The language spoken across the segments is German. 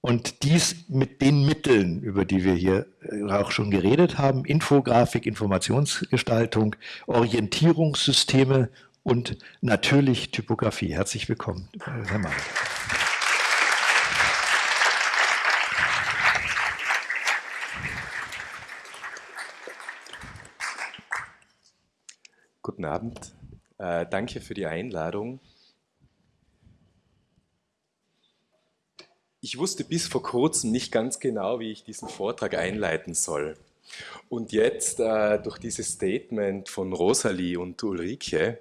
Und dies mit den Mitteln, über die wir hier äh, auch schon geredet haben, Infografik, Informationsgestaltung, Orientierungssysteme und natürlich Typografie. Herzlich willkommen, Herr Mann. Guten Abend. Äh, danke für die Einladung. Ich wusste bis vor kurzem nicht ganz genau, wie ich diesen Vortrag einleiten soll. Und jetzt äh, durch dieses Statement von Rosalie und Ulrike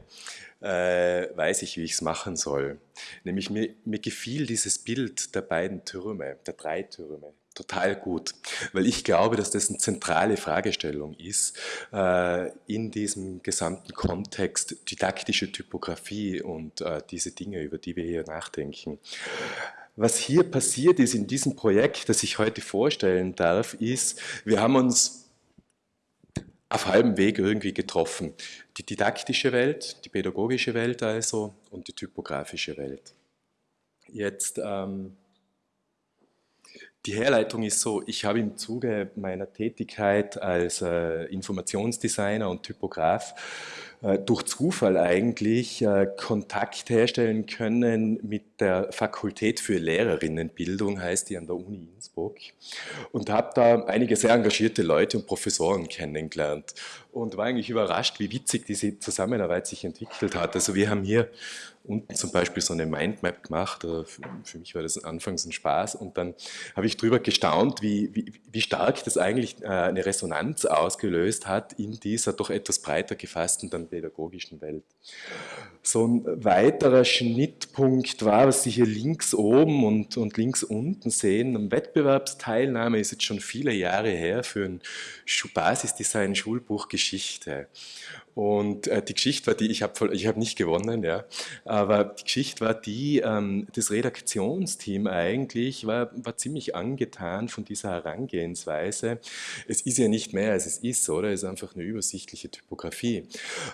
äh, weiß ich, wie ich es machen soll. Nämlich mir, mir gefiel dieses Bild der beiden Türme, der drei Türme, total gut, weil ich glaube, dass das eine zentrale Fragestellung ist äh, in diesem gesamten Kontext didaktische Typografie und äh, diese Dinge, über die wir hier nachdenken. Was hier passiert ist in diesem Projekt, das ich heute vorstellen darf, ist, wir haben uns auf halbem Weg irgendwie getroffen. Die didaktische Welt, die pädagogische Welt also und die typografische Welt. Jetzt ähm, die Herleitung ist so, ich habe im Zuge meiner Tätigkeit als äh, Informationsdesigner und Typograf durch Zufall eigentlich äh, Kontakt herstellen können mit der Fakultät für Lehrerinnenbildung, heißt die an der Uni Innsbruck, und habe da einige sehr engagierte Leute und Professoren kennengelernt und war eigentlich überrascht, wie witzig diese Zusammenarbeit sich entwickelt hat. Also wir haben hier unten zum Beispiel so eine Mindmap gemacht. Für mich war das anfangs ein Spaß und dann habe ich darüber gestaunt, wie, wie, wie stark das eigentlich äh, eine Resonanz ausgelöst hat in dieser doch etwas breiter gefassten dann pädagogischen Welt. So ein weiterer Schnittpunkt war, was Sie hier links oben und, und links unten sehen, eine Wettbewerbsteilnahme ist jetzt schon viele Jahre her für ein Basisdesign Schulbuch Geschichte. Und äh, die Geschichte war die, ich habe ich hab nicht gewonnen, ja, aber die Geschichte war die, ähm, das Redaktionsteam eigentlich war, war ziemlich angetan von dieser Herangehensweise. Es ist ja nicht mehr, als es ist, oder? Es ist einfach eine übersichtliche Typografie.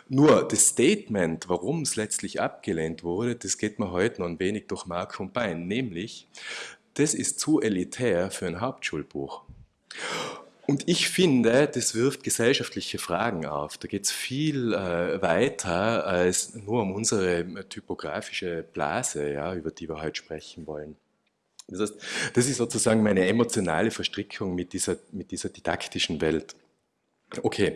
Nur das Statement, warum es letztlich abgelehnt wurde, das geht mir heute noch ein wenig durch Mark und Bein, nämlich, das ist zu elitär für ein Hauptschulbuch. Und ich finde, das wirft gesellschaftliche Fragen auf. Da geht es viel äh, weiter als nur um unsere typografische Blase, ja, über die wir heute sprechen wollen. Das heißt, das ist sozusagen meine emotionale Verstrickung mit dieser, mit dieser didaktischen Welt. Okay,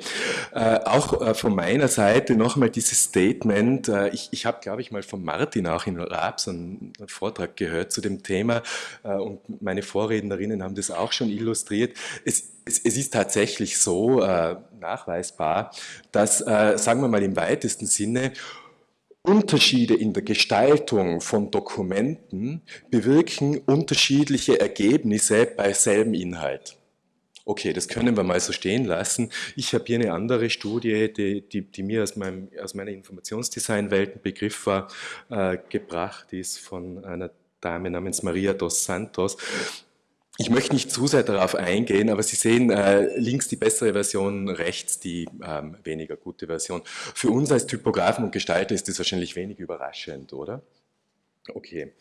äh, auch äh, von meiner Seite nochmal dieses Statement. Äh, ich ich habe, glaube ich, mal von Martin auch in Raab einen Vortrag gehört zu dem Thema äh, und meine Vorrednerinnen haben das auch schon illustriert. Es, es, es ist tatsächlich so äh, nachweisbar, dass, äh, sagen wir mal im weitesten Sinne, Unterschiede in der Gestaltung von Dokumenten bewirken unterschiedliche Ergebnisse bei selben Inhalt. Okay, das können wir mal so stehen lassen. Ich habe hier eine andere Studie, die, die, die mir aus, meinem, aus meiner Informationsdesign-Welt ein Begriff war, äh, gebracht ist von einer Dame namens Maria dos Santos. Ich möchte nicht zu sehr darauf eingehen, aber Sie sehen äh, links die bessere Version, rechts die ähm, weniger gute Version. Für uns als Typografen und Gestalter ist das wahrscheinlich wenig überraschend, oder? Okay.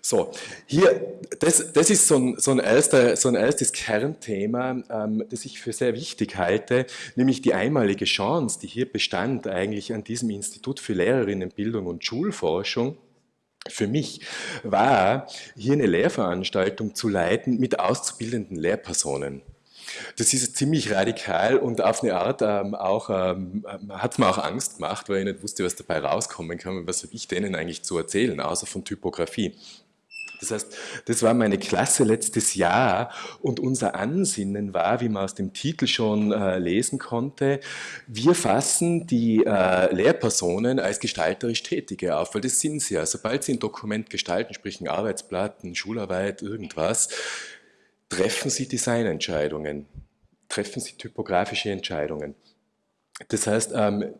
So, hier, das, das ist so ein, so, ein erster, so ein erstes Kernthema, ähm, das ich für sehr wichtig halte, nämlich die einmalige Chance, die hier bestand eigentlich an diesem Institut für Lehrerinnenbildung und Schulforschung, für mich war, hier eine Lehrveranstaltung zu leiten mit auszubildenden Lehrpersonen. Das ist ziemlich radikal und auf eine Art ähm, auch, ähm, hat mir auch Angst gemacht, weil ich nicht wusste, was dabei rauskommen kann. Was habe ich denen eigentlich zu erzählen, außer von Typografie? Das heißt, das war meine Klasse letztes Jahr und unser Ansinnen war, wie man aus dem Titel schon äh, lesen konnte, wir fassen die äh, Lehrpersonen als gestalterisch Tätige auf, weil das sind sie ja. Sobald sie ein Dokument gestalten, sprich ein Arbeitsblatt, eine Schularbeit, irgendwas, treffen Sie Designentscheidungen, treffen Sie typografische Entscheidungen. Das heißt, ähm,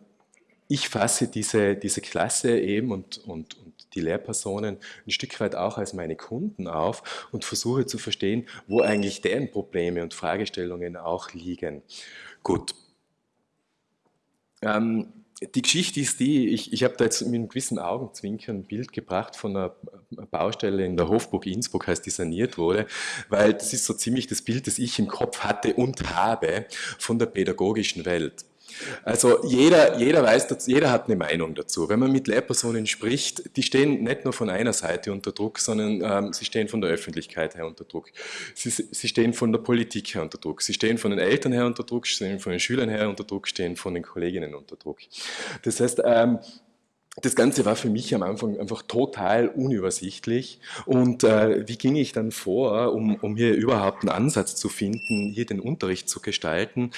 ich fasse diese, diese Klasse eben und, und, und die Lehrpersonen ein Stück weit auch als meine Kunden auf und versuche zu verstehen, wo eigentlich deren Probleme und Fragestellungen auch liegen. Gut. Ähm, die Geschichte ist die, ich, ich habe da jetzt mit einem gewissen Augenzwinkern ein Bild gebracht von einer Baustelle in der Hofburg Innsbruck, heißt die saniert wurde, weil das ist so ziemlich das Bild, das ich im Kopf hatte und habe von der pädagogischen Welt. Also jeder, jeder weiß, jeder hat eine Meinung dazu. Wenn man mit Lehrpersonen spricht, die stehen nicht nur von einer Seite unter Druck, sondern ähm, sie stehen von der Öffentlichkeit her unter Druck. Sie, sie stehen von der Politik her unter Druck. Sie stehen von den Eltern her unter Druck, stehen von den Schülern her unter Druck, stehen von den Kolleginnen unter Druck. Das heißt, ähm, das Ganze war für mich am Anfang einfach total unübersichtlich. Und äh, wie ging ich dann vor, um, um hier überhaupt einen Ansatz zu finden, hier den Unterricht zu gestalten?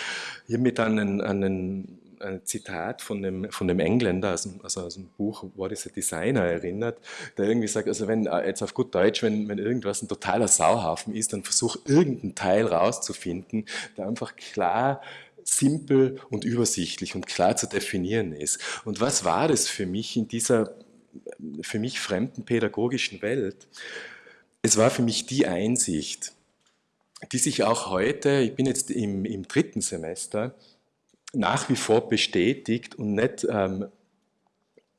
Hier mit einen, einen ein Zitat von dem, von dem Engländer, also, also aus dem Buch What is a Designer erinnert, der irgendwie sagt, also wenn, äh, jetzt auf gut Deutsch, wenn, wenn irgendwas ein totaler Sauhaufen ist, dann versuch irgendeinen Teil rauszufinden, der einfach klar simpel und übersichtlich und klar zu definieren ist. Und was war das für mich in dieser für mich fremden pädagogischen Welt? Es war für mich die Einsicht, die sich auch heute, ich bin jetzt im, im dritten Semester, nach wie vor bestätigt und nicht, ähm,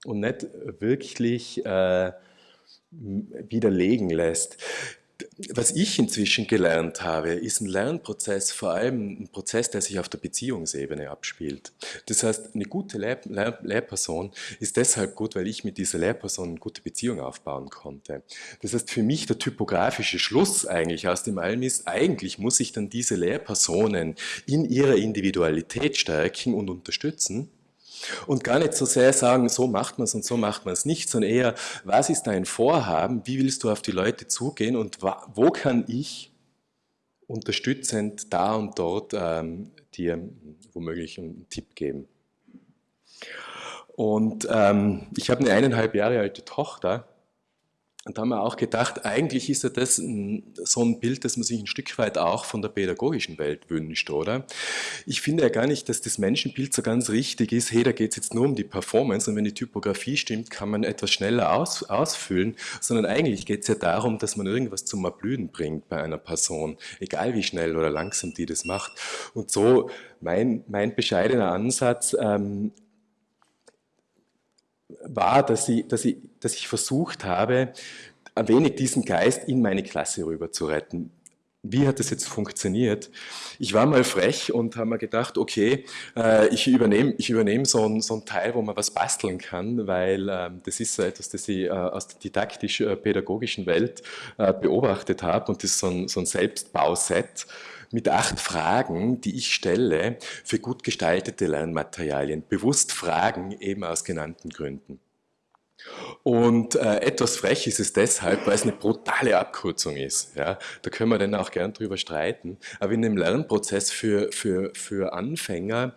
und nicht wirklich äh, widerlegen lässt was ich inzwischen gelernt habe, ist ein Lernprozess, vor allem ein Prozess, der sich auf der Beziehungsebene abspielt. Das heißt, eine gute Lehr Lehr Lehrperson ist deshalb gut, weil ich mit dieser Lehrperson eine gute Beziehung aufbauen konnte. Das heißt, für mich der typografische Schluss eigentlich aus dem Allem ist, eigentlich muss ich dann diese Lehrpersonen in ihrer Individualität stärken und unterstützen, und gar nicht so sehr sagen, so macht man es und so macht man es nicht, sondern eher, was ist dein Vorhaben, wie willst du auf die Leute zugehen und wo kann ich unterstützend da und dort ähm, dir womöglich einen Tipp geben. Und ähm, ich habe eine eineinhalb Jahre alte Tochter und da haben wir auch gedacht, eigentlich ist ja das so ein Bild, das man sich ein Stück weit auch von der pädagogischen Welt wünscht, oder? Ich finde ja gar nicht, dass das Menschenbild so ganz richtig ist, hey, da geht es jetzt nur um die Performance und wenn die Typografie stimmt, kann man etwas schneller aus, ausfüllen, sondern eigentlich geht es ja darum, dass man irgendwas zum Erblühen bringt bei einer Person, egal wie schnell oder langsam die das macht. Und so mein, mein bescheidener Ansatz, ähm, war, dass ich, dass, ich, dass ich versucht habe, ein wenig diesen Geist in meine Klasse rüber zu retten. Wie hat das jetzt funktioniert? Ich war mal frech und habe mir gedacht, okay, äh, ich übernehme ich übernehm so, ein, so einen Teil, wo man was basteln kann, weil ähm, das ist so etwas, das ich äh, aus der didaktisch-pädagogischen Welt äh, beobachtet habe und das ist so ein, so ein Selbstbauset mit acht Fragen, die ich stelle für gut gestaltete Lernmaterialien. Bewusst Fragen eben aus genannten Gründen. Und äh, etwas frech ist es deshalb, weil es eine brutale Abkürzung ist. Ja? Da können wir dann auch gern drüber streiten. Aber in dem Lernprozess für, für, für Anfänger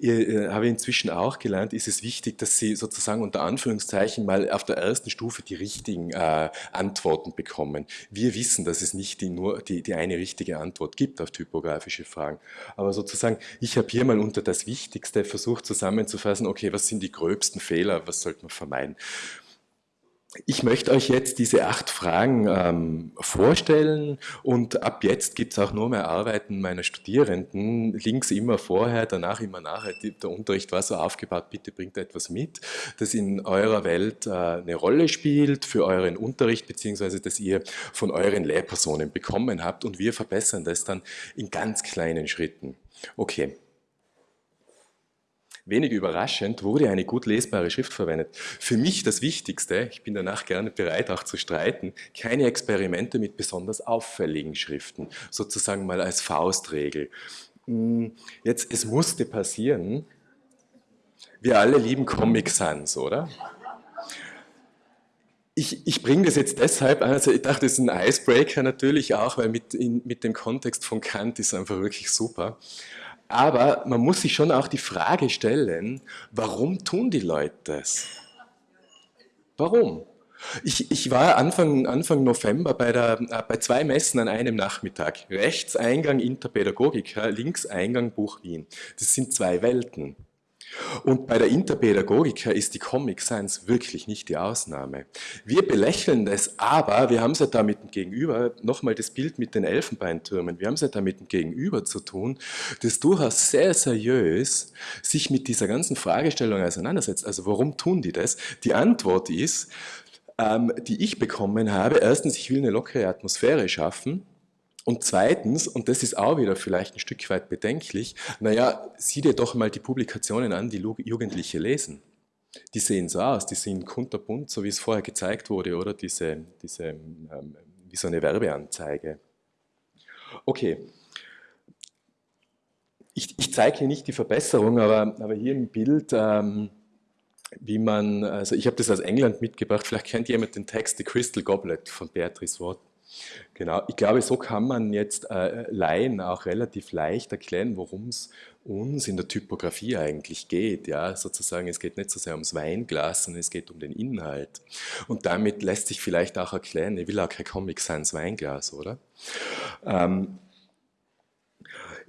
äh, habe ich inzwischen auch gelernt, ist es wichtig, dass sie sozusagen unter Anführungszeichen mal auf der ersten Stufe die richtigen äh, Antworten bekommen. Wir wissen, dass es nicht die, nur die, die eine richtige Antwort gibt auf typografische Fragen. Aber sozusagen, ich habe hier mal unter das Wichtigste versucht zusammenzufassen, okay, was sind die gröbsten Fehler, was sollte man vermeiden. Ich möchte euch jetzt diese acht Fragen ähm, vorstellen und ab jetzt gibt es auch nur mehr Arbeiten meiner Studierenden. Links immer vorher, danach immer nachher. Der Unterricht war so aufgebaut, bitte bringt etwas mit, das in eurer Welt äh, eine Rolle spielt für euren Unterricht, beziehungsweise das ihr von euren Lehrpersonen bekommen habt und wir verbessern das dann in ganz kleinen Schritten. Okay. Wenig überraschend wurde eine gut lesbare Schrift verwendet. Für mich das Wichtigste, ich bin danach gerne bereit auch zu streiten, keine Experimente mit besonders auffälligen Schriften, sozusagen mal als Faustregel. Hm, jetzt, es musste passieren, wir alle lieben Comic Sans, oder? Ich, ich bringe das jetzt deshalb an, also ich dachte, das ist ein Icebreaker natürlich auch, weil mit, in, mit dem Kontext von Kant ist einfach wirklich super. Aber man muss sich schon auch die Frage stellen, warum tun die Leute das? Warum? Ich, ich war Anfang, Anfang November bei, der, äh, bei zwei Messen an einem Nachmittag. Rechts Eingang Interpädagogik, links Eingang Buch Wien. Das sind zwei Welten. Und bei der Interpädagogika ist die Comic Science wirklich nicht die Ausnahme. Wir belächeln das, aber wir haben es ja da mit dem Gegenüber, nochmal das Bild mit den Elfenbeintürmen, wir haben es ja da mit dem Gegenüber zu tun, das durchaus sehr seriös sich mit dieser ganzen Fragestellung auseinandersetzt. Also warum tun die das? Die Antwort ist, ähm, die ich bekommen habe, erstens, ich will eine lockere Atmosphäre schaffen, und zweitens, und das ist auch wieder vielleicht ein Stück weit bedenklich, naja, sieh dir doch mal die Publikationen an, die Jugendliche lesen. Die sehen so aus, die sind kunterbunt, so wie es vorher gezeigt wurde, oder diese, diese ähm, wie so eine Werbeanzeige. Okay, ich, ich zeige hier nicht die Verbesserung, aber, aber hier im Bild, ähm, wie man, also ich habe das aus England mitgebracht, vielleicht kennt jemand den Text The Crystal Goblet von Beatrice Watt. Genau, ich glaube, so kann man jetzt äh, Laien auch relativ leicht erklären, worum es uns in der Typografie eigentlich geht. Ja, sozusagen, es geht nicht so sehr ums Weinglas, sondern es geht um den Inhalt. Und damit lässt sich vielleicht auch erklären, ich will auch kein Comic Sans Weinglas, oder? Ähm,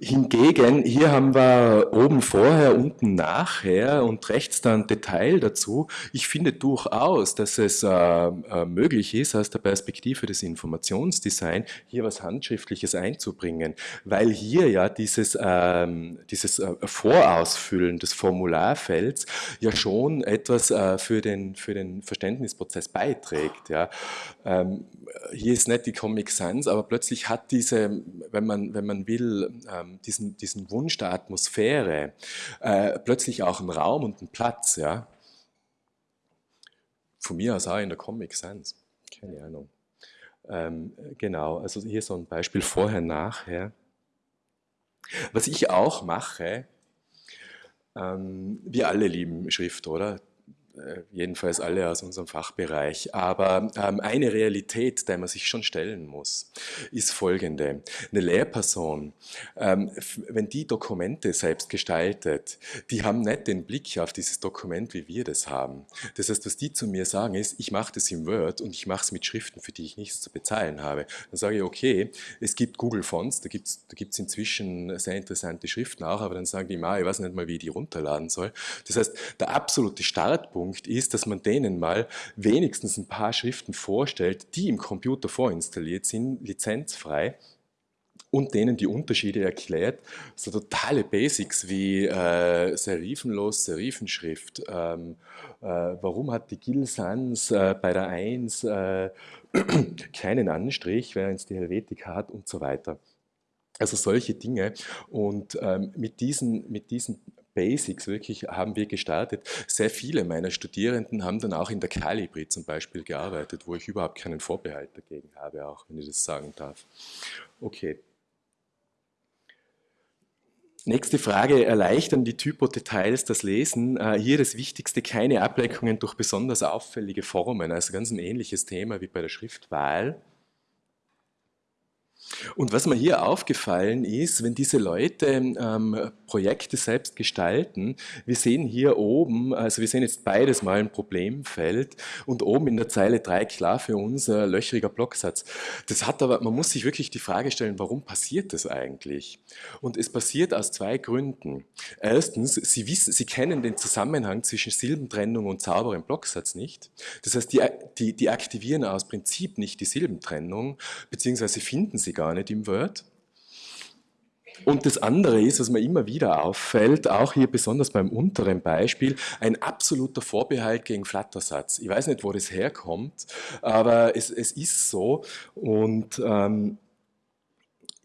Hingegen, hier haben wir oben vorher, unten nachher und rechts dann Detail dazu. Ich finde durchaus, dass es äh, äh, möglich ist, aus der Perspektive des Informationsdesign hier was Handschriftliches einzubringen, weil hier ja dieses, ähm, dieses äh, Vorausfüllen des Formularfelds ja schon etwas äh, für, den, für den Verständnisprozess beiträgt. Ja. Ähm, hier ist nicht die Comic Sans, aber plötzlich hat diese, wenn man, wenn man will, ähm, diesen, diesen Wunsch der Atmosphäre äh, plötzlich auch einen Raum und einen Platz. Ja? Von mir aus auch in der Comic Sans, keine Ahnung. Ähm, genau, also hier so ein Beispiel vorher, nachher. Was ich auch mache, ähm, wir alle lieben Schrift, oder? Äh, jedenfalls alle aus unserem Fachbereich. Aber ähm, eine Realität, der man sich schon stellen muss, ist folgende. Eine Lehrperson, ähm, wenn die Dokumente selbst gestaltet, die haben nicht den Blick auf dieses Dokument, wie wir das haben. Das heißt, was die zu mir sagen ist, ich mache das im Word und ich mache es mit Schriften, für die ich nichts zu bezahlen habe. Dann sage ich, okay, es gibt Google Fonts, da gibt es da gibt's inzwischen sehr interessante Schriften auch, aber dann sagen die, ich weiß nicht mal, wie ich die runterladen soll. Das heißt, der absolute Startpunkt Punkt ist, dass man denen mal wenigstens ein paar Schriften vorstellt, die im Computer vorinstalliert sind, lizenzfrei, und denen die Unterschiede erklärt. So totale Basics wie äh, Serifenlos, Serifenschrift. Ähm, äh, warum hat die Gil Sans äh, bei der 1 äh, keinen Anstrich, während es die Helvetica hat und so weiter. Also solche Dinge. Und ähm, mit, diesen, mit diesen Basics wirklich haben wir gestartet. Sehr viele meiner Studierenden haben dann auch in der Calibri zum Beispiel gearbeitet, wo ich überhaupt keinen Vorbehalt dagegen habe, auch wenn ich das sagen darf. Okay. Nächste Frage, erleichtern die Typodetails das Lesen? Äh, hier das Wichtigste, keine Ablenkungen durch besonders auffällige Formen, also ganz ein ähnliches Thema wie bei der Schriftwahl. Und was mir hier aufgefallen ist, wenn diese Leute ähm, Projekte selbst gestalten, wir sehen hier oben, also wir sehen jetzt beides mal ein Problemfeld und oben in der Zeile 3 klar für uns ein löchriger Blocksatz. Das hat aber, man muss sich wirklich die Frage stellen, warum passiert das eigentlich? Und es passiert aus zwei Gründen. Erstens, Sie, wissen, Sie kennen den Zusammenhang zwischen Silbentrennung und sauberem Blocksatz nicht. Das heißt, die, die, die aktivieren aus Prinzip nicht die Silbentrennung, beziehungsweise finden sie gar nicht im Word. Und das andere ist, was mir immer wieder auffällt, auch hier besonders beim unteren Beispiel, ein absoluter Vorbehalt gegen Flattersatz. Ich weiß nicht, wo das herkommt, aber es, es ist so. Und ähm,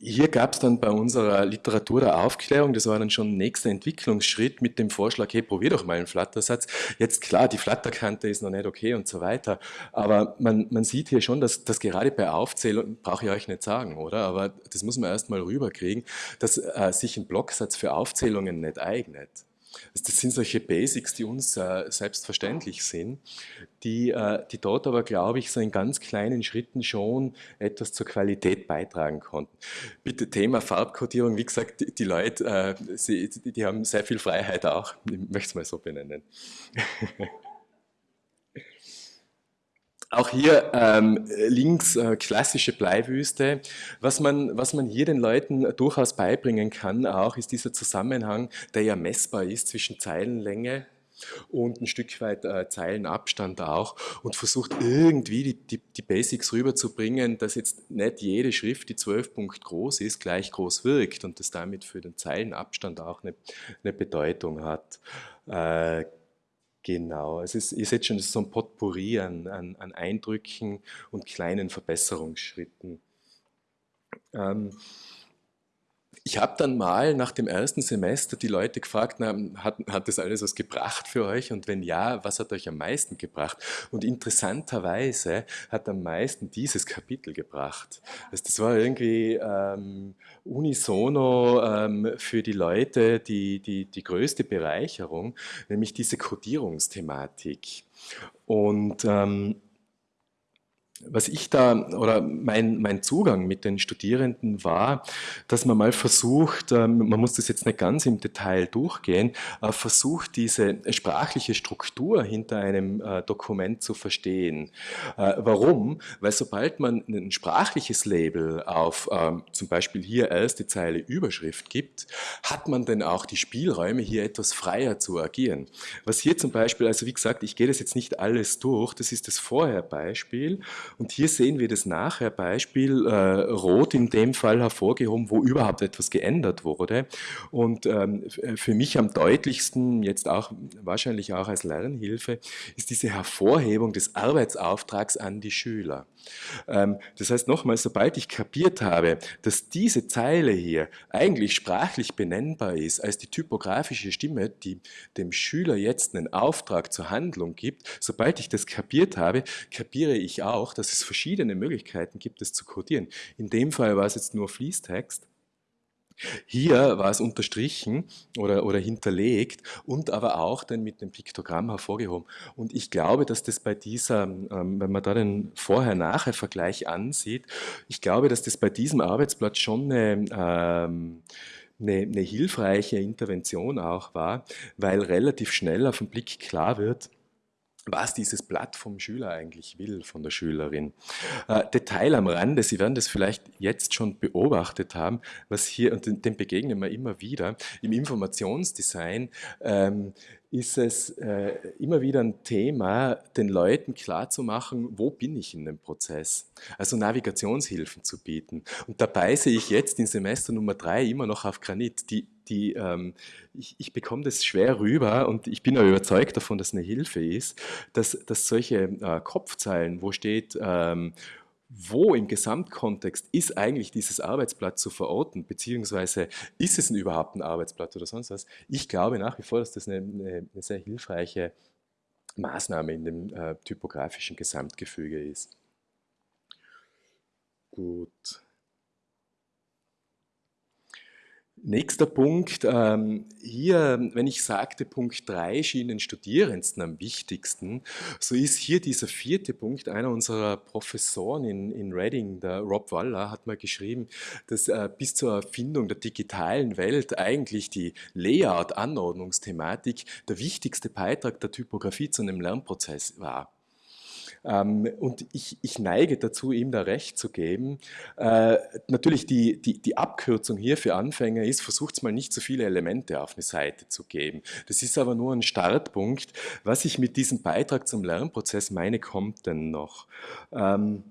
hier gab es dann bei unserer Literatur der Aufklärung, das war dann schon nächster Entwicklungsschritt mit dem Vorschlag, hey, probier doch mal einen Flattersatz. Jetzt klar, die Flatterkante ist noch nicht okay und so weiter, aber man, man sieht hier schon, dass, dass gerade bei Aufzählung, brauche ich euch nicht sagen, oder? Aber das muss man erst mal rüberkriegen, dass äh, sich ein Blocksatz für Aufzählungen nicht eignet. Das sind solche Basics, die uns äh, selbstverständlich sind, die, äh, die dort aber, glaube ich, so in ganz kleinen Schritten schon etwas zur Qualität beitragen konnten. Bitte Thema Farbkodierung, wie gesagt, die, die Leute, äh, sie, die haben sehr viel Freiheit auch, ich möchte es mal so benennen. Auch hier ähm, links äh, klassische Bleiwüste. Was man, was man hier den Leuten durchaus beibringen kann, auch ist dieser Zusammenhang, der ja messbar ist zwischen Zeilenlänge und ein Stück weit äh, Zeilenabstand auch und versucht irgendwie die, die, die, Basics rüberzubringen, dass jetzt nicht jede Schrift, die 12 Punkt groß ist, gleich groß wirkt und das damit für den Zeilenabstand auch eine, eine Bedeutung hat. Äh, Genau, es ist, ihr seht schon, es ist so ein Potpourri an, an, an Eindrücken und kleinen Verbesserungsschritten. Ähm, ich habe dann mal nach dem ersten Semester die Leute gefragt, na, hat, hat das alles was gebracht für euch? Und wenn ja, was hat euch am meisten gebracht? Und interessanterweise hat am meisten dieses Kapitel gebracht. Also das war irgendwie ähm, unisono ähm, für die Leute die, die, die größte Bereicherung, nämlich diese Codierungsthematik. Und ähm, was ich da oder mein, mein Zugang mit den Studierenden war, dass man mal versucht, ähm, man muss das jetzt nicht ganz im Detail durchgehen, versucht diese sprachliche Struktur hinter einem äh, Dokument zu verstehen. Äh, warum? Weil sobald man ein sprachliches Label auf ähm, zum Beispiel hier erste Zeile Überschrift gibt, hat man dann auch die Spielräume hier etwas freier zu agieren. Was hier zum Beispiel, also wie gesagt, ich gehe das jetzt nicht alles durch, das ist das Vorher-Beispiel und hier sehen wir das nachher Beispiel, äh, rot in dem Fall hervorgehoben, wo überhaupt etwas geändert wurde. Und ähm, für mich am deutlichsten, jetzt auch wahrscheinlich auch als Lernhilfe, ist diese Hervorhebung des Arbeitsauftrags an die Schüler. Ähm, das heißt nochmal, sobald ich kapiert habe, dass diese Zeile hier eigentlich sprachlich benennbar ist als die typografische Stimme, die dem Schüler jetzt einen Auftrag zur Handlung gibt, sobald ich das kapiert habe, kapiere ich auch, dass es verschiedene Möglichkeiten gibt, es zu codieren. In dem Fall war es jetzt nur Fließtext. Hier war es unterstrichen oder, oder hinterlegt und aber auch dann mit dem Piktogramm hervorgehoben. Und ich glaube, dass das bei dieser, ähm, wenn man da den Vorher-Nachher-Vergleich ansieht, ich glaube, dass das bei diesem Arbeitsblatt schon eine, ähm, eine, eine hilfreiche Intervention auch war, weil relativ schnell auf den Blick klar wird, was dieses Blatt vom Schüler eigentlich will, von der Schülerin. Äh, Detail am Rande, Sie werden das vielleicht jetzt schon beobachtet haben, was hier, und dem begegnen wir immer wieder, im Informationsdesign ähm, ist es äh, immer wieder ein Thema, den Leuten klarzumachen, wo bin ich in dem Prozess? Also Navigationshilfen zu bieten. Und dabei sehe ich jetzt in Semester Nummer drei immer noch auf Granit. Die, die, ähm, ich, ich bekomme das schwer rüber und ich bin auch überzeugt davon, dass eine Hilfe ist, dass, dass solche äh, Kopfzeilen, wo steht, ähm, wo im Gesamtkontext ist eigentlich dieses Arbeitsblatt zu verorten, beziehungsweise ist es überhaupt ein Arbeitsblatt oder sonst was? Ich glaube nach wie vor, dass das eine, eine, eine sehr hilfreiche Maßnahme in dem äh, typografischen Gesamtgefüge ist. Gut. Nächster Punkt, ähm, hier, wenn ich sagte, Punkt 3 schien den Studierendsten am wichtigsten, so ist hier dieser vierte Punkt, einer unserer Professoren in, in Reading, der Rob Waller, hat mal geschrieben, dass äh, bis zur Erfindung der digitalen Welt eigentlich die Layout-Anordnungsthematik der wichtigste Beitrag der Typografie zu einem Lernprozess war. Ähm, und ich, ich, neige dazu, ihm da recht zu geben. Äh, natürlich die, die, die, Abkürzung hier für Anfänger ist, versucht mal nicht so viele Elemente auf eine Seite zu geben. Das ist aber nur ein Startpunkt. Was ich mit diesem Beitrag zum Lernprozess meine, kommt denn noch. Ähm,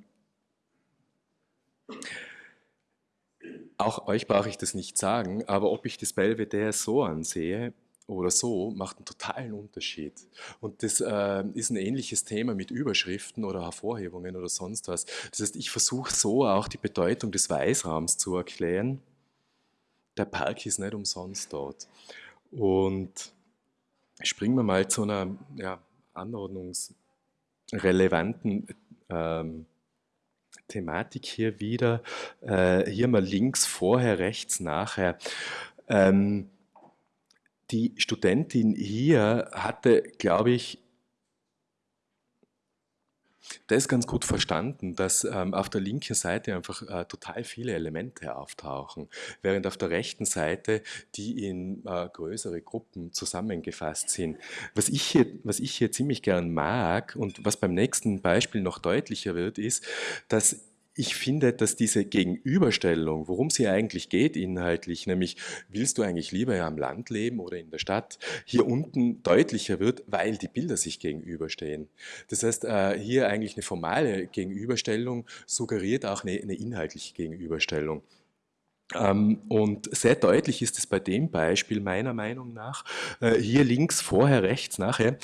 auch euch brauche ich das nicht sagen, aber ob ich das Belvedere so ansehe, oder so macht einen totalen Unterschied. Und das äh, ist ein ähnliches Thema mit Überschriften oder Hervorhebungen oder sonst was. Das heißt, ich versuche so auch die Bedeutung des Weißraums zu erklären. Der Park ist nicht umsonst dort. Und springen wir mal zu einer ja, anordnungsrelevanten ähm, Thematik hier wieder. Äh, hier mal links, vorher, rechts, nachher. Ähm, die Studentin hier hatte, glaube ich, das ganz gut verstanden, dass ähm, auf der linken Seite einfach äh, total viele Elemente auftauchen, während auf der rechten Seite die in äh, größere Gruppen zusammengefasst sind. Was ich, hier, was ich hier ziemlich gern mag und was beim nächsten Beispiel noch deutlicher wird, ist, dass ich finde, dass diese Gegenüberstellung, worum es hier eigentlich geht inhaltlich, nämlich willst du eigentlich lieber am Land leben oder in der Stadt, hier unten deutlicher wird, weil die Bilder sich gegenüberstehen. Das heißt, äh, hier eigentlich eine formale Gegenüberstellung suggeriert auch eine, eine inhaltliche Gegenüberstellung. Ähm, und sehr deutlich ist es bei dem Beispiel meiner Meinung nach, äh, hier links, vorher, rechts, nachher,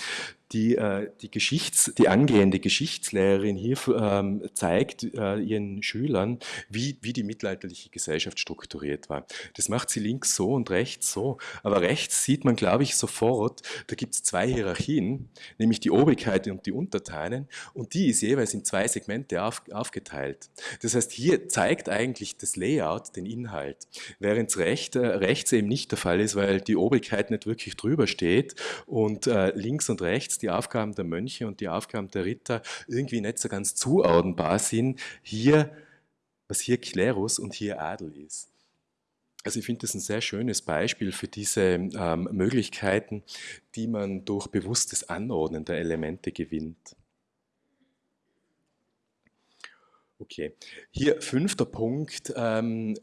die, äh, die, Geschichts-, die angehende Geschichtslehrerin hier ähm, zeigt äh, ihren Schülern, wie, wie die mittelalterliche Gesellschaft strukturiert war. Das macht sie links so und rechts so. Aber rechts sieht man, glaube ich, sofort, da gibt es zwei Hierarchien, nämlich die Obrigkeit und die Untertanen. Und die ist jeweils in zwei Segmente auf, aufgeteilt. Das heißt, hier zeigt eigentlich das Layout den Inhalt, während es recht, äh, rechts eben nicht der Fall ist, weil die Obrigkeit nicht wirklich drüber steht und äh, links und rechts die Aufgaben der Mönche und die Aufgaben der Ritter irgendwie nicht so ganz zuordnenbar sind, hier, was hier Klerus und hier Adel ist. Also ich finde das ein sehr schönes Beispiel für diese ähm, Möglichkeiten, die man durch bewusstes Anordnen der Elemente gewinnt. Okay, hier fünfter Punkt, ähm,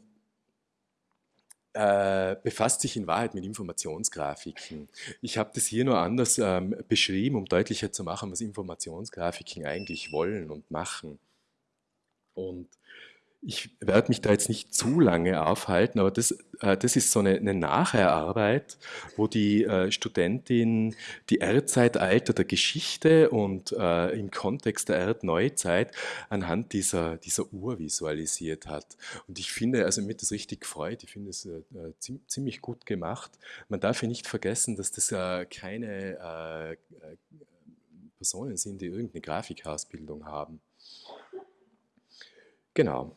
äh, befasst sich in Wahrheit mit Informationsgrafiken. Ich habe das hier nur anders ähm, beschrieben, um deutlicher zu machen, was Informationsgrafiken eigentlich wollen und machen. Und ich werde mich da jetzt nicht zu lange aufhalten, aber das, äh, das ist so eine, eine Nachherarbeit, wo die äh, Studentin die Erdzeitalter der Geschichte und äh, im Kontext der Erdneuzeit anhand dieser, dieser Uhr visualisiert hat. Und ich finde, also mir das richtig gefreut, ich finde es äh, äh ziemlich gut gemacht. Man darf hier nicht vergessen, dass das äh, keine Personen sind, die irgendeine Grafikausbildung haben. Genau.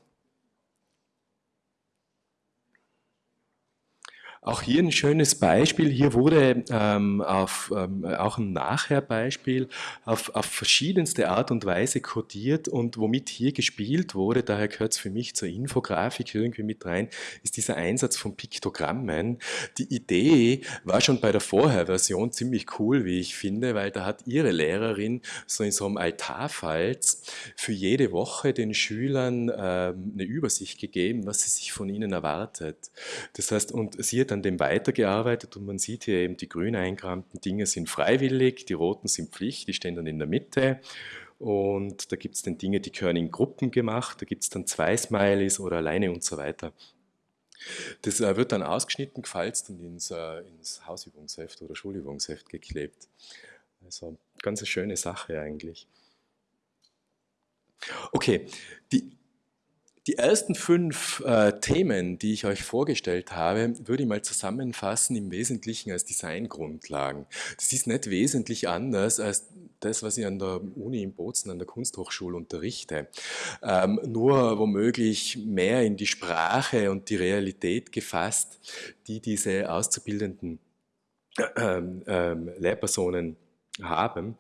Auch hier ein schönes Beispiel. Hier wurde ähm, auf, ähm, auch ein Nachherbeispiel auf, auf verschiedenste Art und Weise kodiert und womit hier gespielt wurde, daher gehört es für mich zur Infografik irgendwie mit rein, ist dieser Einsatz von Piktogrammen. Die Idee war schon bei der Vorherversion ziemlich cool, wie ich finde, weil da hat ihre Lehrerin so in so einem Altarfalz für jede Woche den Schülern ähm, eine Übersicht gegeben, was sie sich von ihnen erwartet. Das heißt, und sie hat an dem weitergearbeitet und man sieht hier eben, die grün eingerahmten Dinge sind freiwillig, die roten sind Pflicht, die stehen dann in der Mitte. Und da gibt es dann Dinge, die gehören in Gruppen gemacht, da gibt es dann zwei Smileys oder alleine und so weiter. Das äh, wird dann ausgeschnitten, gefalzt und ins, äh, ins Hausübungsheft oder Schulübungsheft geklebt. Also ganz eine schöne Sache eigentlich. Okay, die die ersten fünf äh, Themen, die ich euch vorgestellt habe, würde ich mal zusammenfassen im Wesentlichen als Designgrundlagen. Das ist nicht wesentlich anders als das, was ich an der Uni in Bozen, an der Kunsthochschule unterrichte. Ähm, nur womöglich mehr in die Sprache und die Realität gefasst, die diese Auszubildenden ähm, ähm, Lehrpersonen haben,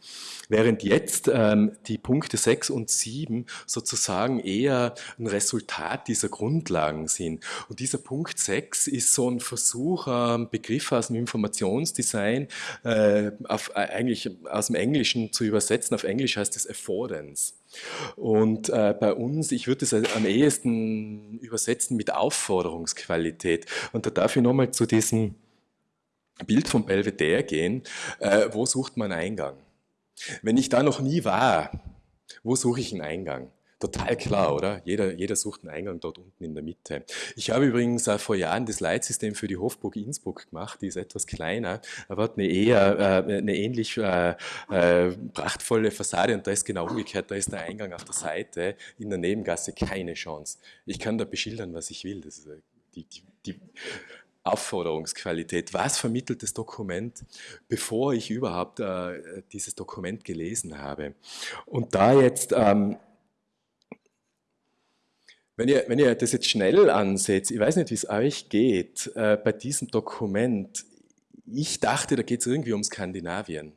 während jetzt ähm, die Punkte 6 und 7 sozusagen eher ein Resultat dieser Grundlagen sind. Und dieser Punkt 6 ist so ein Versuch, ähm, Begriffe aus dem Informationsdesign äh, auf, äh, eigentlich aus dem Englischen zu übersetzen. Auf Englisch heißt es Affordance. Und äh, bei uns, ich würde es am ehesten übersetzen mit Aufforderungsqualität. Und da darf ich nochmal zu diesem Bild vom Belvedere gehen, äh, wo sucht man Eingang? Wenn ich da noch nie war, wo suche ich einen Eingang? Total klar, oder? Jeder, jeder sucht einen Eingang dort unten in der Mitte. Ich habe übrigens äh, vor Jahren das Leitsystem für die Hofburg Innsbruck gemacht, die ist etwas kleiner, aber hat eine eher äh, eine ähnlich äh, äh, prachtvolle Fassade und da ist genau umgekehrt, da ist der Eingang auf der Seite, in der Nebengasse keine Chance. Ich kann da beschildern, was ich will. Das ist, äh, die, die, die Aufforderungsqualität. Was vermittelt das Dokument, bevor ich überhaupt äh, dieses Dokument gelesen habe? Und da jetzt, ähm, wenn, ihr, wenn ihr das jetzt schnell ansetzt, ich weiß nicht, wie es euch geht, äh, bei diesem Dokument, ich dachte, da geht es irgendwie um Skandinavien.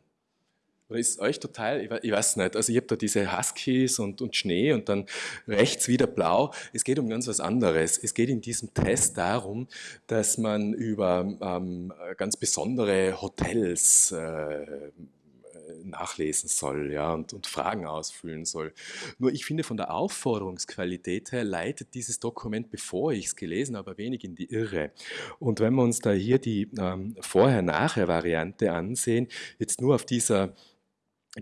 Oder ist euch total, ich weiß nicht, also ich habe da diese Huskies und, und Schnee und dann rechts wieder blau. Es geht um ganz was anderes. Es geht in diesem Test darum, dass man über ähm, ganz besondere Hotels äh, nachlesen soll ja, und, und Fragen ausfüllen soll. Nur ich finde, von der Aufforderungsqualität her leitet dieses Dokument, bevor ich es gelesen habe, wenig in die Irre. Und wenn wir uns da hier die ähm, Vorher-Nachher-Variante ansehen, jetzt nur auf dieser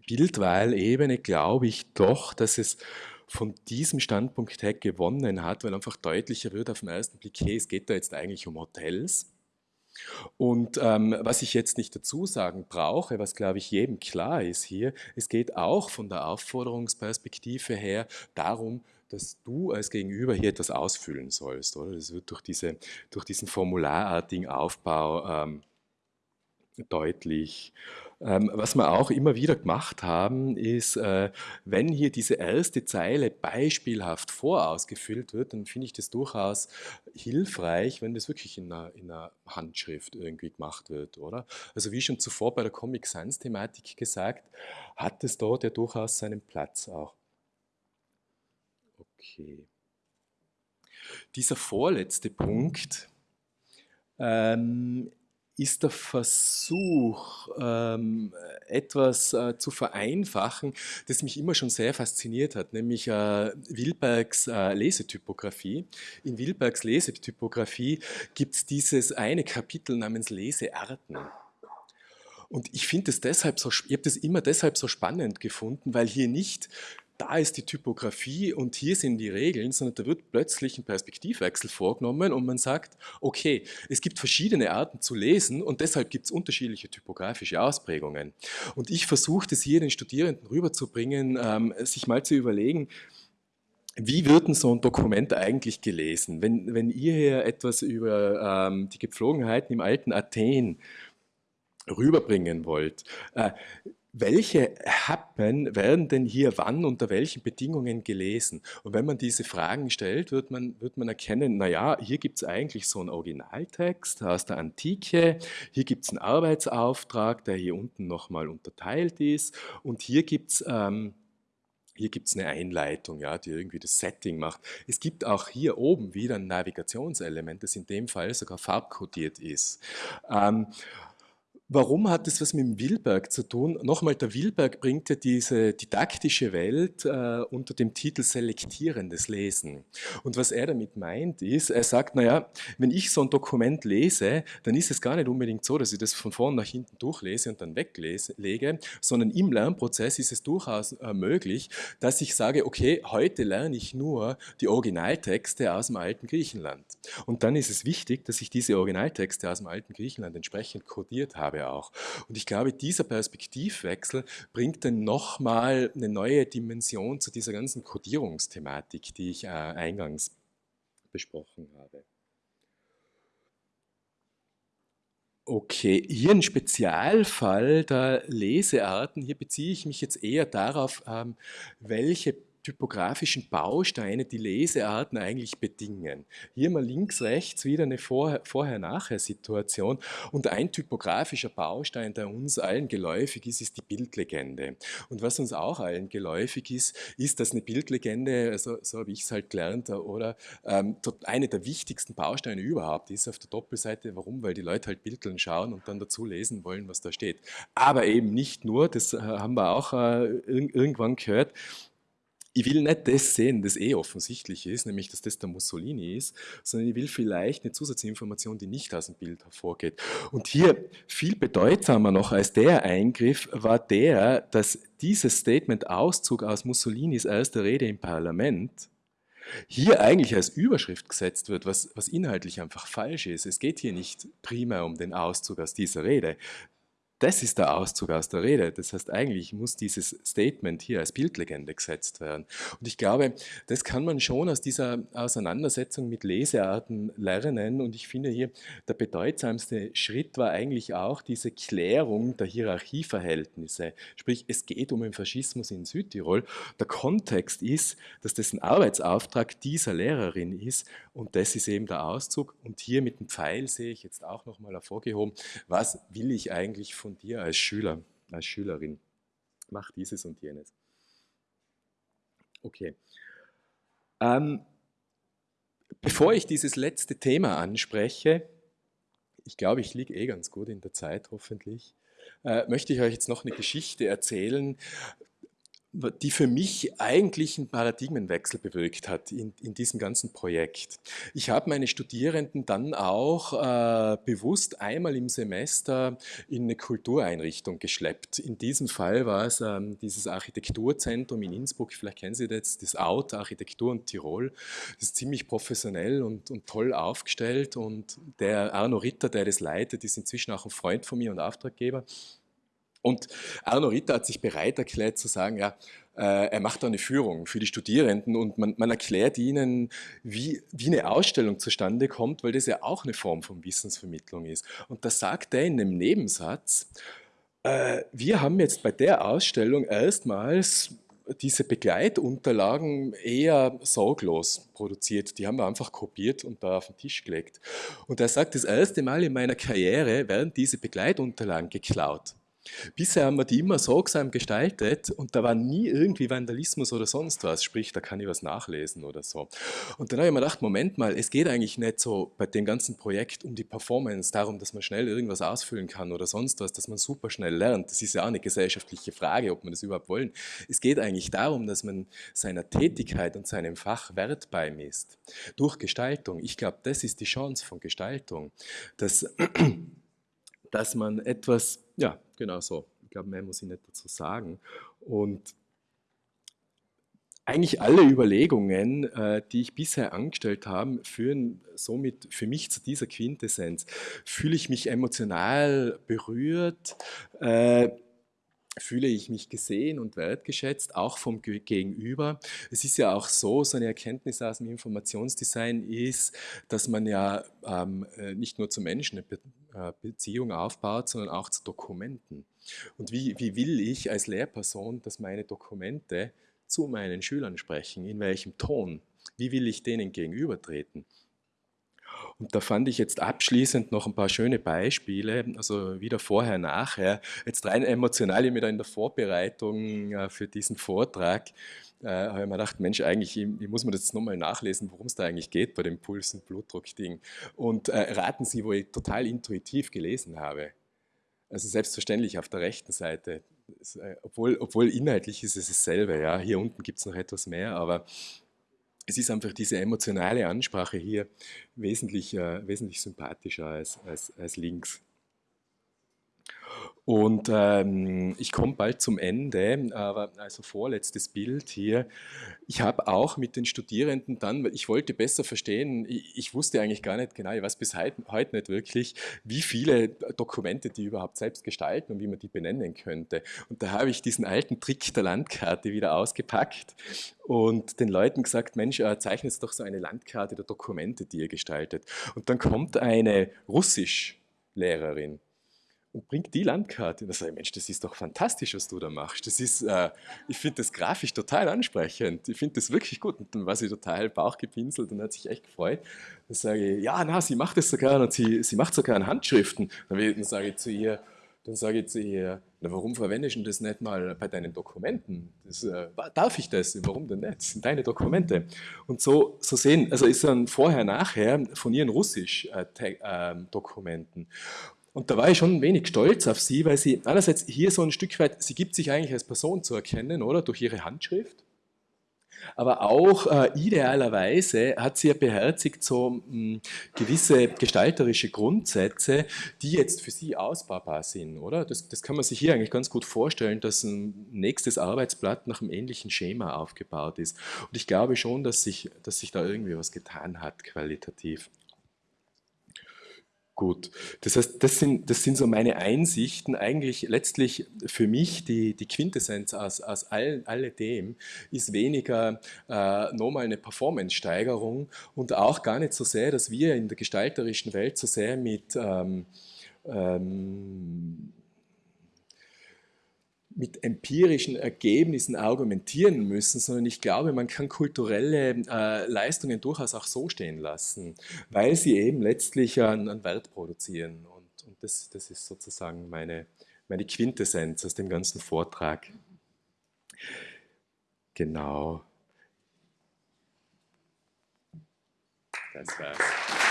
Bildwahlebene glaube ich doch, dass es von diesem Standpunkt her gewonnen hat, weil einfach deutlicher wird auf den ersten Blick, hey, es geht da jetzt eigentlich um Hotels. Und ähm, was ich jetzt nicht dazu sagen brauche, was glaube ich jedem klar ist hier, es geht auch von der Aufforderungsperspektive her darum, dass du als Gegenüber hier etwas ausfüllen sollst. Oder? Das wird durch, diese, durch diesen formularartigen Aufbau ähm, deutlich. Ähm, was wir auch immer wieder gemacht haben, ist, äh, wenn hier diese erste Zeile beispielhaft vorausgefüllt wird, dann finde ich das durchaus hilfreich, wenn das wirklich in einer, in einer, Handschrift irgendwie gemacht wird, oder? Also wie schon zuvor bei der Comic Sans Thematik gesagt, hat es dort ja durchaus seinen Platz auch. Okay. Dieser vorletzte Punkt ähm, ist der Versuch, ähm, etwas äh, zu vereinfachen, das mich immer schon sehr fasziniert hat, nämlich äh, Wilbergs äh, Lesetypografie. In Wilbergs Lesetypografie gibt es dieses eine Kapitel namens Lesearten. Und ich finde es deshalb so, ich habe das immer deshalb so spannend gefunden, weil hier nicht da ist die Typografie und hier sind die Regeln, sondern da wird plötzlich ein Perspektivwechsel vorgenommen und man sagt, okay, es gibt verschiedene Arten zu lesen und deshalb gibt es unterschiedliche typografische Ausprägungen. Und ich versuche das hier den Studierenden rüberzubringen, ähm, sich mal zu überlegen, wie wird denn so ein Dokument eigentlich gelesen? Wenn, wenn ihr hier etwas über ähm, die Gepflogenheiten im alten Athen rüberbringen wollt, äh, welche Happen werden denn hier wann unter welchen Bedingungen gelesen? Und wenn man diese Fragen stellt, wird man, wird man erkennen, naja, hier gibt es eigentlich so einen Originaltext aus der Antike, hier gibt es einen Arbeitsauftrag, der hier unten nochmal unterteilt ist und hier gibt es... Ähm, hier gibt es eine Einleitung, ja, die irgendwie das Setting macht. Es gibt auch hier oben wieder ein Navigationselement, das in dem Fall sogar farbkodiert ist. Ähm, Warum hat das was mit dem Wilberg zu tun? Nochmal, der Wilberg bringt ja diese didaktische Welt äh, unter dem Titel Selektierendes Lesen. Und was er damit meint, ist, er sagt, naja, wenn ich so ein Dokument lese, dann ist es gar nicht unbedingt so, dass ich das von vorn nach hinten durchlese und dann weglege, sondern im Lernprozess ist es durchaus äh, möglich, dass ich sage, okay, heute lerne ich nur die Originaltexte aus dem alten Griechenland. Und dann ist es wichtig, dass ich diese Originaltexte aus dem alten Griechenland entsprechend kodiert habe habe auch. Und ich glaube, dieser Perspektivwechsel bringt dann nochmal eine neue Dimension zu dieser ganzen Kodierungsthematik, die ich äh, eingangs besprochen habe. Okay, hier ein Spezialfall der Lesearten. Hier beziehe ich mich jetzt eher darauf, ähm, welche typografischen Bausteine die Lesearten eigentlich bedingen. Hier mal links, rechts wieder eine Vorher-Nachher-Situation und ein typografischer Baustein, der uns allen geläufig ist, ist die Bildlegende. Und was uns auch allen geläufig ist, ist, dass eine Bildlegende, also, so habe ich es halt gelernt, oder ähm, eine der wichtigsten Bausteine überhaupt ist auf der Doppelseite. Warum? Weil die Leute halt Bildern schauen und dann dazu lesen wollen, was da steht. Aber eben nicht nur, das äh, haben wir auch äh, irgendwann gehört, ich will nicht das sehen, das eh offensichtlich ist, nämlich dass das der Mussolini ist, sondern ich will vielleicht eine Zusatzinformation, die nicht aus dem Bild hervorgeht. Und hier viel bedeutsamer noch als der Eingriff war der, dass dieses Statement Auszug aus Mussolinis erster Rede im Parlament hier eigentlich als Überschrift gesetzt wird, was, was inhaltlich einfach falsch ist. Es geht hier nicht primär um den Auszug aus dieser Rede. Das ist der Auszug aus der Rede. Das heißt, eigentlich muss dieses Statement hier als Bildlegende gesetzt werden. Und ich glaube, das kann man schon aus dieser Auseinandersetzung mit Lesearten lernen. Und ich finde hier, der bedeutsamste Schritt war eigentlich auch diese Klärung der Hierarchieverhältnisse. Sprich, es geht um den Faschismus in Südtirol. Der Kontext ist, dass das ein Arbeitsauftrag dieser Lehrerin ist. Und das ist eben der Auszug. Und hier mit dem Pfeil sehe ich jetzt auch nochmal hervorgehoben, was will ich eigentlich von von dir als Schüler, als Schülerin. mach dieses und jenes. Okay. Ähm, bevor ich dieses letzte Thema anspreche, ich glaube, ich liege eh ganz gut in der Zeit, hoffentlich, äh, möchte ich euch jetzt noch eine Geschichte erzählen, die für mich eigentlich einen Paradigmenwechsel bewirkt hat in, in diesem ganzen Projekt. Ich habe meine Studierenden dann auch äh, bewusst einmal im Semester in eine Kultureinrichtung geschleppt. In diesem Fall war es ähm, dieses Architekturzentrum in Innsbruck, vielleicht kennen Sie das, das Out Architektur und Tirol. Das ist ziemlich professionell und, und toll aufgestellt und der Arno Ritter, der das leitet, ist inzwischen auch ein Freund von mir und Auftraggeber. Und Arno Ritter hat sich bereit erklärt zu sagen, ja, äh, er macht da eine Führung für die Studierenden und man, man erklärt ihnen, wie, wie eine Ausstellung zustande kommt, weil das ja auch eine Form von Wissensvermittlung ist. Und da sagt er in einem Nebensatz, äh, wir haben jetzt bei der Ausstellung erstmals diese Begleitunterlagen eher sorglos produziert. Die haben wir einfach kopiert und da auf den Tisch gelegt. Und er sagt, das erste Mal in meiner Karriere werden diese Begleitunterlagen geklaut. Bisher haben wir die immer sorgsam gestaltet und da war nie irgendwie Vandalismus oder sonst was, sprich, da kann ich was nachlesen oder so. Und dann habe ich mir gedacht, Moment mal, es geht eigentlich nicht so bei dem ganzen Projekt um die Performance, darum, dass man schnell irgendwas ausfüllen kann oder sonst was, dass man super schnell lernt. Das ist ja auch eine gesellschaftliche Frage, ob man das überhaupt wollen. Es geht eigentlich darum, dass man seiner Tätigkeit und seinem Fach Wert beimisst. Durch Gestaltung. Ich glaube, das ist die Chance von Gestaltung, dass, dass man etwas ja, genau so. Ich glaube, mehr muss ich nicht dazu sagen. Und eigentlich alle Überlegungen, äh, die ich bisher angestellt habe, führen somit für mich zu dieser Quintessenz. Fühle ich mich emotional berührt? Fühle ich mich gesehen und wertgeschätzt, auch vom Gegenüber. Es ist ja auch so, so eine Erkenntnis aus dem Informationsdesign ist, dass man ja ähm, äh, nicht nur zu Menschen eine äh, Beziehung aufbaut, sondern auch zu Dokumenten. Und wie, wie will ich als Lehrperson, dass meine Dokumente zu meinen Schülern sprechen? In welchem Ton? Wie will ich denen gegenübertreten? Und da fand ich jetzt abschließend noch ein paar schöne Beispiele, also wieder vorher, nachher. Jetzt rein emotional, ich mir da in der Vorbereitung äh, für diesen Vortrag äh, habe ich mir gedacht, Mensch, eigentlich ich, muss mir das jetzt nochmal nachlesen, worum es da eigentlich geht bei dem Puls- und Blutdruck-Ding. Und äh, raten Sie, wo ich total intuitiv gelesen habe. Also selbstverständlich auf der rechten Seite, äh, obwohl, obwohl inhaltlich ist es dasselbe. Ja. Hier unten gibt es noch etwas mehr, aber es ist einfach diese emotionale Ansprache hier wesentlich, äh, wesentlich sympathischer als, als, als links. Und ähm, ich komme bald zum Ende, aber also vorletztes Bild hier. Ich habe auch mit den Studierenden dann, ich wollte besser verstehen, ich, ich wusste eigentlich gar nicht genau, ich weiß bis heute, heute nicht wirklich, wie viele Dokumente die überhaupt selbst gestalten und wie man die benennen könnte. Und da habe ich diesen alten Trick der Landkarte wieder ausgepackt und den Leuten gesagt, Mensch, äh, zeichnet doch so eine Landkarte der Dokumente, die ihr gestaltet. Und dann kommt eine Russischlehrerin und bringt die Landkarte. Und da sage ich, Mensch, das ist doch fantastisch, was du da machst. Das ist, äh, ich finde das grafisch total ansprechend. Ich finde das wirklich gut. Und dann war sie total bauchgepinselt und hat sich echt gefreut. Dann sage ich, ja, na, sie macht das sogar und sie, sie macht sogar in Handschriften. Dann, dann sage ich zu ihr, dann sage ich zu ihr, na, warum verwendest du das nicht mal bei deinen Dokumenten? Das, äh, darf ich das? Warum denn nicht? Das sind deine Dokumente. Und so, so sehen, also ist dann vorher, nachher von ihren Russisch-Dokumenten. Äh, und da war ich schon ein wenig stolz auf sie, weil sie einerseits hier so ein Stück weit, sie gibt sich eigentlich als Person zu erkennen, oder? Durch ihre Handschrift. Aber auch äh, idealerweise hat sie ja beherzigt so mh, hm, gewisse gestalterische Grundsätze, die jetzt für sie ausbaubar sind, oder? Das, das kann man sich hier eigentlich ganz gut vorstellen, dass ein nächstes Arbeitsblatt nach einem ähnlichen Schema aufgebaut ist. Und ich glaube schon, dass sich, dass sich da irgendwie was getan hat, qualitativ. Gut, das heißt, das sind, das sind so meine Einsichten. Eigentlich letztlich für mich die, die Quintessenz aus, aus all, alledem ist weniger äh, nochmal eine Performance-Steigerung und auch gar nicht so sehr, dass wir in der gestalterischen Welt so sehr mit ähm, ähm, mit empirischen Ergebnissen argumentieren müssen, sondern ich glaube, man kann kulturelle äh, Leistungen durchaus auch so stehen lassen, weil sie eben letztlich einen, einen Wert produzieren. Und, und das, das, ist sozusagen meine, meine Quintessenz aus dem ganzen Vortrag. Genau. Das war's.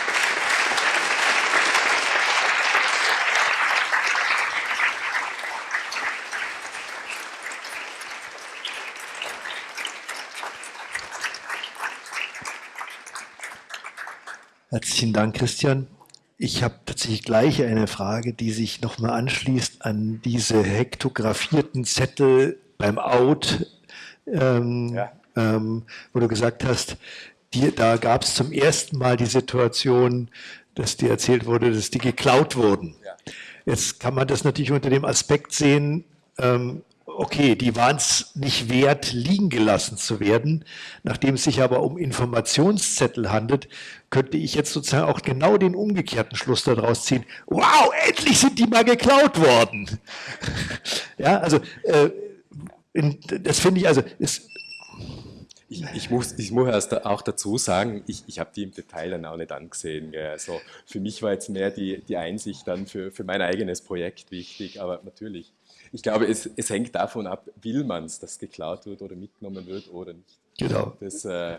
Herzlichen Dank, Christian. Ich habe tatsächlich gleich eine Frage, die sich nochmal anschließt an diese hektografierten Zettel beim Out, ähm, ja. ähm, wo du gesagt hast, die, da gab es zum ersten Mal die Situation, dass dir erzählt wurde, dass die geklaut wurden. Ja. Jetzt kann man das natürlich unter dem Aspekt sehen, ähm, okay, die waren es nicht wert, liegen gelassen zu werden. Nachdem es sich aber um Informationszettel handelt, könnte ich jetzt sozusagen auch genau den umgekehrten Schluss daraus ziehen. Wow, endlich sind die mal geklaut worden. ja, also äh, in, das finde ich, also ist, ich, ich, muss, ich muss erst auch dazu sagen, ich, ich habe die im Detail dann auch nicht angesehen. Gell. Also für mich war jetzt mehr die, die Einsicht dann für, für mein eigenes Projekt wichtig, aber natürlich ich glaube, es, es hängt davon ab, will man es, dass geklaut wird oder mitgenommen wird oder nicht. Genau. Das, äh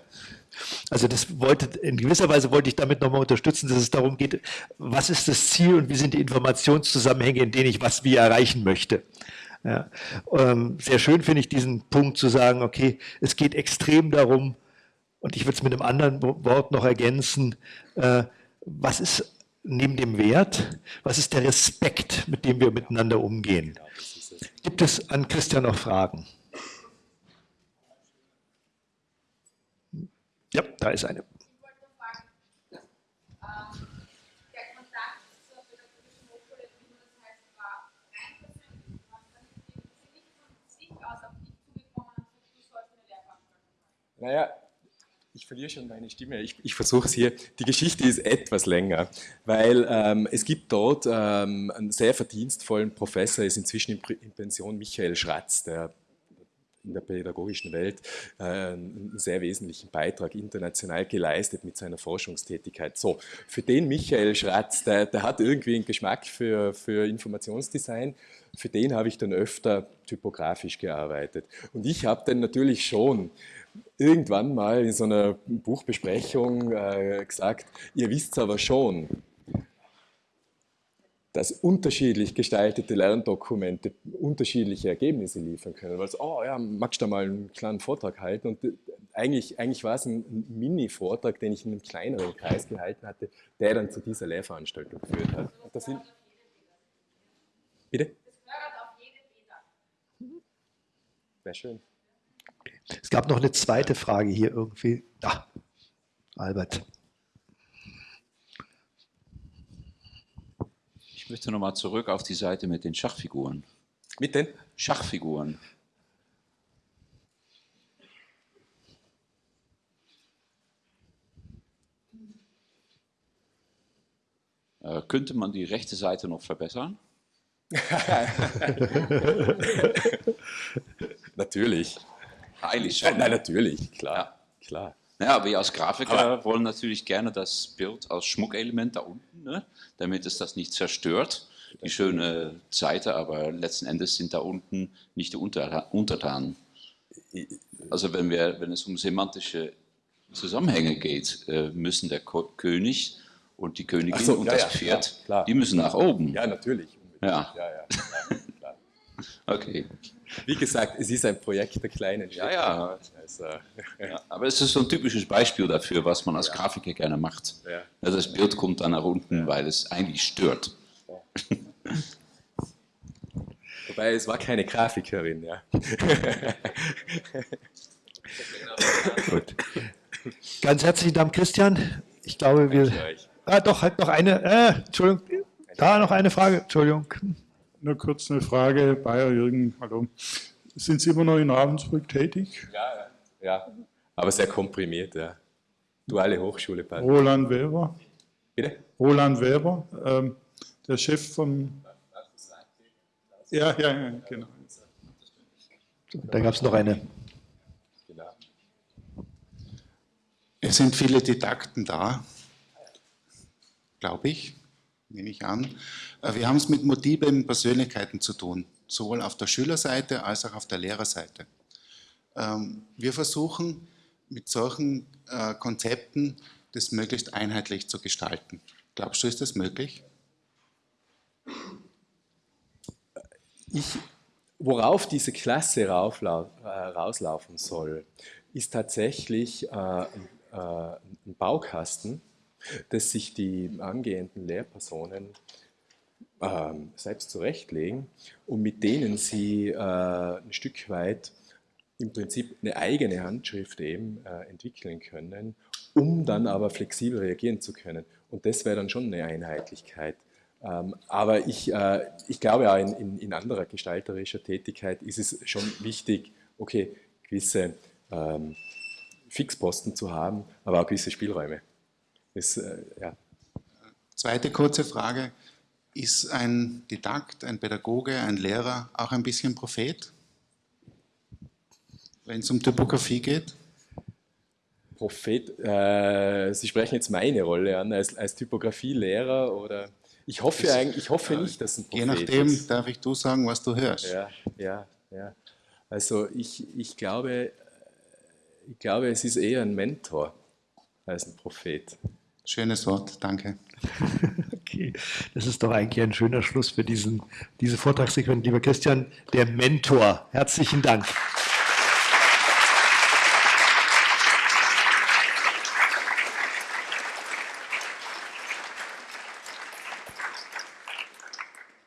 also das wollte, in gewisser Weise wollte ich damit nochmal unterstützen, dass es darum geht, was ist das Ziel und wie sind die Informationszusammenhänge, in denen ich was wie erreichen möchte. Ja. Ähm, sehr schön finde ich diesen Punkt zu sagen, okay, es geht extrem darum, und ich würde es mit einem anderen Wort noch ergänzen, äh, was ist neben dem Wert, was ist der Respekt, mit dem wir miteinander umgehen? Gibt es an Christian noch Fragen? Ja, da ist eine. Naja, ich verliere schon meine Stimme. Ich, ich versuche es hier. Die Geschichte ist etwas länger, weil ähm, es gibt dort ähm, einen sehr verdienstvollen Professor, ist inzwischen in, in Pension, Michael Schratz, der in der pädagogischen Welt äh, einen sehr wesentlichen Beitrag international geleistet mit seiner Forschungstätigkeit. So, für den Michael Schratz, der, der hat irgendwie einen Geschmack für, für Informationsdesign, für den habe ich dann öfter typografisch gearbeitet. Und ich habe dann natürlich schon irgendwann mal in so einer Buchbesprechung äh, gesagt, ihr wisst aber schon, dass unterschiedlich gestaltete Lerndokumente unterschiedliche Ergebnisse liefern können. Weil so, oh ja, magst du da mal einen kleinen Vortrag halten? Und äh, eigentlich, eigentlich war es ein Mini-Vortrag, den ich in einem kleineren Kreis gehalten hatte, der dann zu dieser Lehrveranstaltung geführt hat. Und das sind, bitte? Wäre schön. Es gab noch eine zweite Frage hier irgendwie. Da, Albert. Ich möchte nochmal zurück auf die Seite mit den Schachfiguren. Mit den? Schachfiguren. Äh, könnte man die rechte Seite noch verbessern? Natürlich. Eigentlich schon. Nein, natürlich, klar. Ja. klar. Ja, wir als Grafiker aber wollen natürlich gerne das Bild als Schmuckelement da unten, ne? damit es das nicht zerstört, die schöne Seite, aber letzten Endes sind da unten nicht die Untertanen. Also wenn, wir, wenn es um semantische Zusammenhänge geht, äh, müssen der König und die Königin so, und ja, das ja, Pferd, klar, klar. die müssen nach oben. Ja, natürlich. Ja. ja, ja klar. okay. Wie gesagt, es ist ein Projekt der kleinen Schritte. Ja, ja. Also, ja. Aber es ist so ein typisches Beispiel dafür, was man als Grafiker gerne macht. Ja. Also das Bild kommt dann nach unten, weil es eigentlich stört. Wobei, es war keine Grafikerin, ja. Gut. Ganz herzlichen Dank, Christian. Ich glaube, wir. Ah, doch, halt noch eine. Äh, Entschuldigung. Da noch eine Frage. Entschuldigung. Nur kurz eine Frage, Bayer Jürgen, hallo. Sind Sie immer noch in Ravensbrück tätig? Ja, ja, aber sehr komprimiert, ja. Duale Hochschule. Bald. Roland Weber. Bitte? Roland Weber, ähm, der Chef von... Ja, ja, ja, genau. Da gab es noch eine. Es sind viele Didakten da, glaube ich nehme ich an. Äh, wir haben es mit multiplen Persönlichkeiten zu tun, sowohl auf der Schülerseite als auch auf der Lehrerseite. Ähm, wir versuchen mit solchen äh, Konzepten das möglichst einheitlich zu gestalten. Glaubst du, ist das möglich? Ich, worauf diese Klasse äh, rauslaufen soll, ist tatsächlich ein Baukasten, dass sich die angehenden Lehrpersonen ähm, selbst zurechtlegen und mit denen sie äh, ein Stück weit im Prinzip eine eigene Handschrift eben äh, entwickeln können, um dann aber flexibel reagieren zu können. Und das wäre dann schon eine Einheitlichkeit. Ähm, aber ich, äh, ich glaube auch in, in, in, anderer gestalterischer Tätigkeit ist es schon wichtig, okay, gewisse ähm, Fixposten zu haben, aber auch gewisse Spielräume. Das, äh, ja. Zweite kurze Frage. Ist ein Didakt, ein Pädagoge, ein Lehrer auch ein bisschen Prophet, wenn es um Typografie geht? Prophet, äh, Sie sprechen jetzt meine Rolle an als, als Typografielehrer oder ich hoffe eigentlich, ich hoffe nicht, dass ein Prophet Je nachdem ist. darf ich du sagen, was du hörst. Ja, ja, ja. Also ich, ich glaube, ich glaube, es ist eher ein Mentor als ein Prophet. Schönes Wort, danke. okay, das ist doch eigentlich ein schöner Schluss für diesen, diese Vortragssequenz. Lieber Christian, der Mentor. Herzlichen Dank.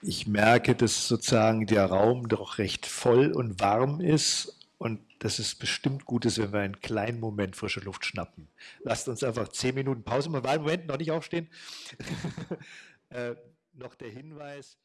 Ich merke, dass sozusagen der Raum doch recht voll und warm ist und dass es bestimmt gut ist, wenn wir einen kleinen Moment frische Luft schnappen. Lasst uns einfach zehn Minuten Pause machen. Moment, noch nicht aufstehen. äh, noch der Hinweis.